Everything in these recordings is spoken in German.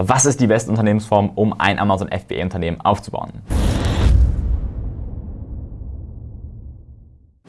Was ist die beste Unternehmensform, um ein Amazon FBA-Unternehmen aufzubauen?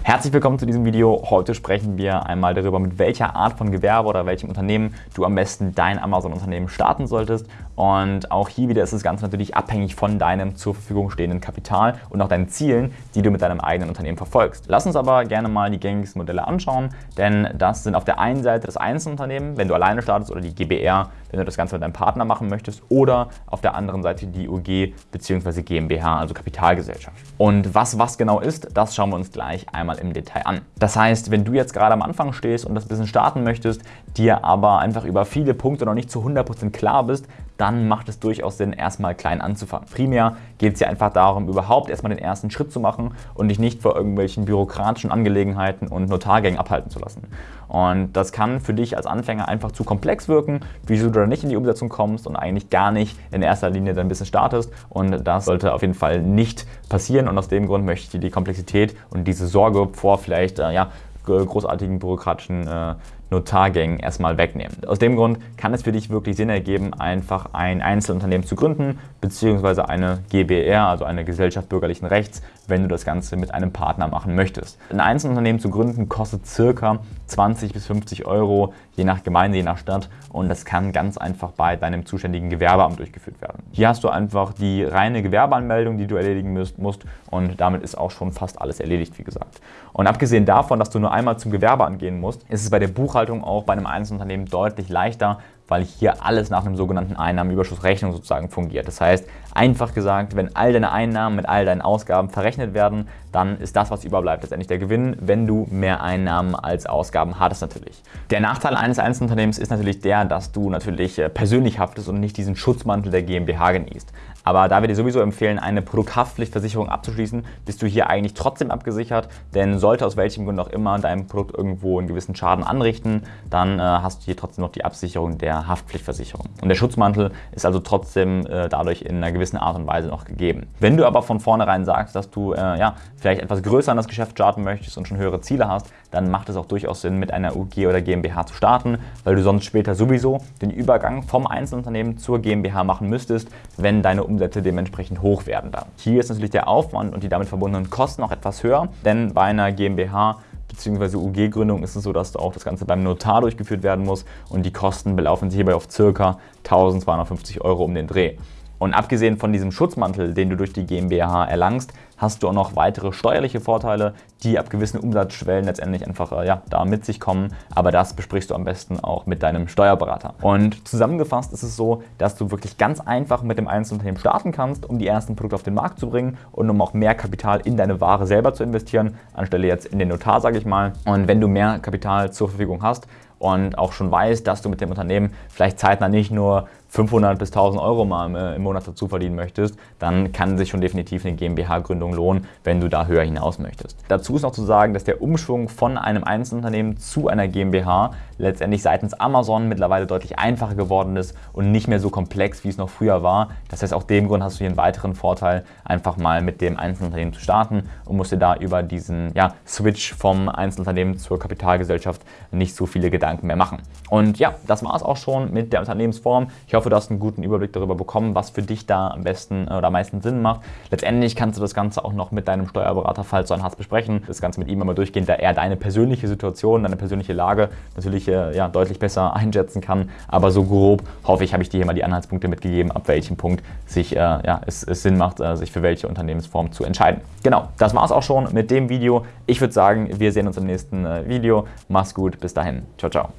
Herzlich willkommen zu diesem Video. Heute sprechen wir einmal darüber, mit welcher Art von Gewerbe oder welchem Unternehmen du am besten dein Amazon-Unternehmen starten solltest. Und auch hier wieder ist das Ganze natürlich abhängig von deinem zur Verfügung stehenden Kapital und auch deinen Zielen, die du mit deinem eigenen Unternehmen verfolgst. Lass uns aber gerne mal die gängigsten Modelle anschauen, denn das sind auf der einen Seite das Einzelunternehmen, wenn du alleine startest, oder die GBR, wenn du das Ganze mit deinem Partner machen möchtest, oder auf der anderen Seite die UG bzw. GmbH, also Kapitalgesellschaft. Und was was genau ist, das schauen wir uns gleich einmal im Detail an. Das heißt, wenn du jetzt gerade am Anfang stehst und das Business starten möchtest, dir aber einfach über viele Punkte noch nicht zu 100% klar bist, dann macht es durchaus Sinn, erstmal klein anzufangen. Primär geht es ja einfach darum, überhaupt erstmal den ersten Schritt zu machen und dich nicht vor irgendwelchen bürokratischen Angelegenheiten und Notargängen abhalten zu lassen. Und das kann für dich als Anfänger einfach zu komplex wirken, wieso du da nicht in die Umsetzung kommst und eigentlich gar nicht in erster Linie dein Business startest. Und das sollte auf jeden Fall nicht passieren. Und aus dem Grund möchte ich dir die Komplexität und diese Sorge vor vielleicht äh, ja, großartigen bürokratischen äh, Notargängen erstmal wegnehmen. Aus dem Grund kann es für dich wirklich Sinn ergeben, einfach ein Einzelunternehmen zu gründen, beziehungsweise eine GBR, also eine Gesellschaft bürgerlichen Rechts, wenn du das Ganze mit einem Partner machen möchtest. Ein Einzelunternehmen zu gründen kostet circa 20 bis 50 Euro, je nach Gemeinde, je nach Stadt und das kann ganz einfach bei deinem zuständigen Gewerbeamt durchgeführt werden. Hier hast du einfach die reine Gewerbeanmeldung, die du erledigen musst und damit ist auch schon fast alles erledigt, wie gesagt. Und abgesehen davon, dass du nur einmal zum Gewerbeamt gehen musst, ist es bei der Buchhaltung auch bei einem Einzelunternehmen deutlich leichter, weil hier alles nach einem sogenannten Einnahmenüberschussrechnung sozusagen fungiert. Das heißt, einfach gesagt, wenn all deine Einnahmen mit all deinen Ausgaben verrechnet werden, dann ist das, was überbleibt, letztendlich der Gewinn, wenn du mehr Einnahmen als Ausgaben hattest natürlich. Der Nachteil eines Einzelunternehmens ist natürlich der, dass du natürlich äh, persönlich haftest und nicht diesen Schutzmantel der GmbH genießt. Aber da wir dir sowieso empfehlen, eine Produkthaftpflichtversicherung abzuschließen, bist du hier eigentlich trotzdem abgesichert, denn sollte aus welchem Grund auch immer dein Produkt irgendwo einen gewissen Schaden anrichten, dann äh, hast du hier trotzdem noch die Absicherung der Haftpflichtversicherung. Und der Schutzmantel ist also trotzdem äh, dadurch in einer gewissen Art und Weise noch gegeben. Wenn du aber von vornherein sagst, dass du äh, ja, vielleicht etwas größer an das Geschäft starten möchtest und schon höhere Ziele hast, dann macht es auch durchaus Sinn, mit einer UG oder GmbH zu starten, weil du sonst später sowieso den Übergang vom Einzelunternehmen zur GmbH machen müsstest, wenn deine Umsätze dementsprechend hoch werden dann. Hier ist natürlich der Aufwand und die damit verbundenen Kosten auch etwas höher, denn bei einer GmbH bzw. UG-Gründung ist es so, dass auch das Ganze beim Notar durchgeführt werden muss und die Kosten belaufen sich hierbei auf ca. 1250 Euro um den Dreh. Und abgesehen von diesem Schutzmantel, den du durch die GmbH erlangst, hast du auch noch weitere steuerliche Vorteile, die ab gewissen Umsatzschwellen letztendlich einfach äh, ja, da mit sich kommen. Aber das besprichst du am besten auch mit deinem Steuerberater. Und zusammengefasst ist es so, dass du wirklich ganz einfach mit dem Einzelunternehmen starten kannst, um die ersten Produkte auf den Markt zu bringen und um auch mehr Kapital in deine Ware selber zu investieren, anstelle jetzt in den Notar, sage ich mal. Und wenn du mehr Kapital zur Verfügung hast, und auch schon weißt, dass du mit dem Unternehmen vielleicht zeitnah nicht nur 500 bis 1000 Euro mal äh, im Monat dazu verdienen möchtest, dann kann sich schon definitiv eine GmbH-Gründung lohnen, wenn du da höher hinaus möchtest. Dazu ist noch zu sagen, dass der Umschwung von einem Einzelunternehmen zu einer GmbH letztendlich seitens Amazon mittlerweile deutlich einfacher geworden ist und nicht mehr so komplex, wie es noch früher war. Das heißt, auch dem Grund hast du hier einen weiteren Vorteil, einfach mal mit dem Einzelunternehmen zu starten und musst dir da über diesen ja, Switch vom Einzelunternehmen zur Kapitalgesellschaft nicht so viele Gedanken mehr machen. Und ja, das war es auch schon mit der Unternehmensform. Ich hoffe, du hast einen guten Überblick darüber bekommen, was für dich da am besten äh, oder am meisten Sinn macht. Letztendlich kannst du das Ganze auch noch mit deinem Steuerberater, falls du einen hast, besprechen. Das Ganze mit ihm einmal durchgehen, da er deine persönliche Situation, deine persönliche Lage natürlich äh, ja, deutlich besser einschätzen kann. Aber so grob, hoffe ich, habe ich dir hier mal die Anhaltspunkte mitgegeben, ab welchem Punkt sich, äh, ja, es, es, Sinn macht, sich für welche Unternehmensform zu entscheiden. Genau, das war es auch schon mit dem Video. Ich würde sagen, wir sehen uns im nächsten Video. Mach's gut, bis dahin. Ciao, ciao.